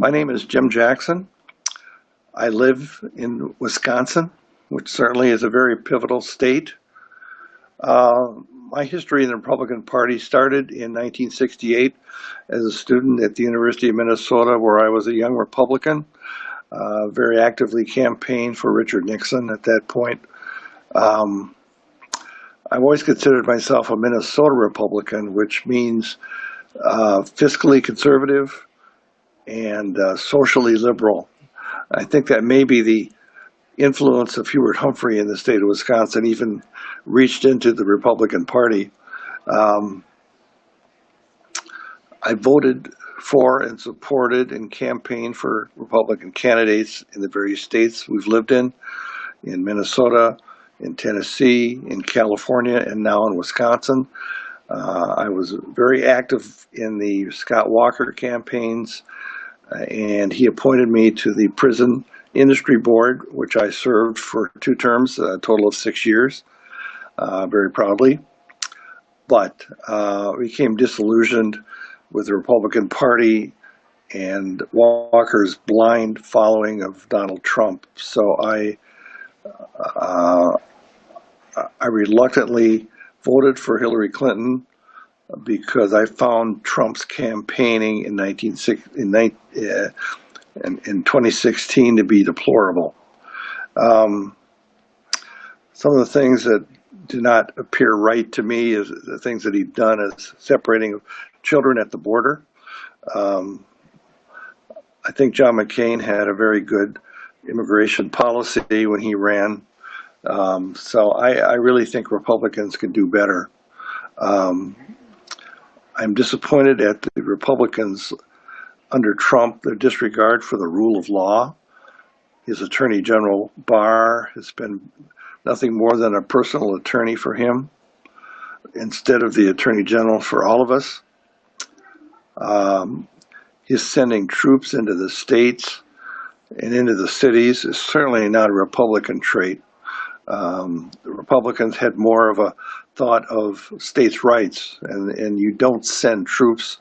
My name is Jim Jackson. I live in Wisconsin, which certainly is a very pivotal state. Uh, my history in the Republican Party started in 1968 as a student at the University of Minnesota, where I was a young Republican. Uh, very actively campaigned for Richard Nixon at that point. Um, I've always considered myself a Minnesota Republican, which means uh, fiscally conservative and uh, socially liberal. I think that may be the influence of Hubert Humphrey in the state of Wisconsin even reached into the Republican Party. Um, I voted for and supported and campaigned for Republican candidates in the various states we've lived in, in Minnesota, in Tennessee, in California, and now in Wisconsin. Uh, I was very active in the Scott Walker campaigns, uh, and he appointed me to the Prison Industry Board, which I served for two terms, a total of six years, uh, very proudly. But uh, became disillusioned with the Republican Party and Walker's blind following of Donald Trump. So I, uh, I reluctantly voted for Hillary Clinton because I found Trump's campaigning in, 19, in, uh, in, in 2016 to be deplorable. Um, some of the things that do not appear right to me is the things that he's done is separating children at the border. Um, I think John McCain had a very good immigration policy when he ran. Um, so I, I, really think Republicans can do better. Um, I'm disappointed at the Republicans under Trump, their disregard for the rule of law. His Attorney General Barr has been nothing more than a personal attorney for him instead of the Attorney General for all of us. Um, his sending troops into the states and into the cities is certainly not a Republican trait. Um, the Republicans had more of a thought of states' rights, and, and you don't send troops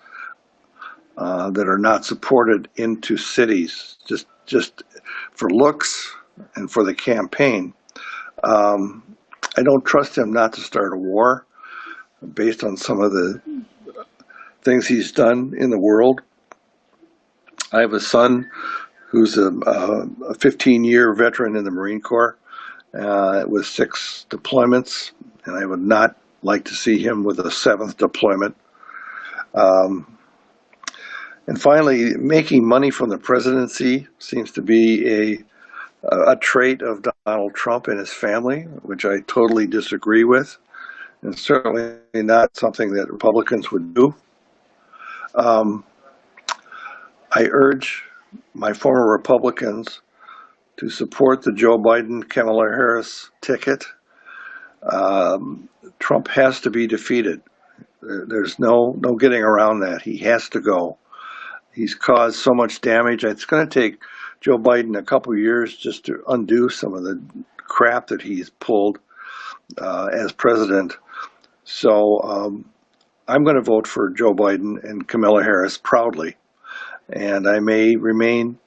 uh, that are not supported into cities just just for looks and for the campaign. Um, I don't trust him not to start a war based on some of the things he's done in the world. I have a son who's a, a 15 year veteran in the Marine Corps uh, with six deployments, and I would not like to see him with a seventh deployment. Um, and finally, making money from the presidency seems to be a, a trait of Donald Trump and his family, which I totally disagree with, and certainly not something that Republicans would do. Um, I urge my former Republicans to support the Joe Biden Kamala Harris ticket. Um, Trump has to be defeated. There's no no getting around that. He has to go. He's caused so much damage. It's going to take Joe Biden a couple years just to undo some of the crap that he's pulled uh, as president. So um, I'm going to vote for Joe Biden and Kamala Harris proudly. And I may remain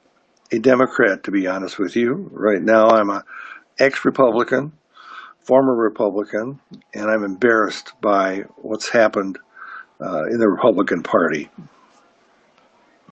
a Democrat, to be honest with you. Right now, I'm a ex-Republican, former Republican, and I'm embarrassed by what's happened uh, in the Republican Party.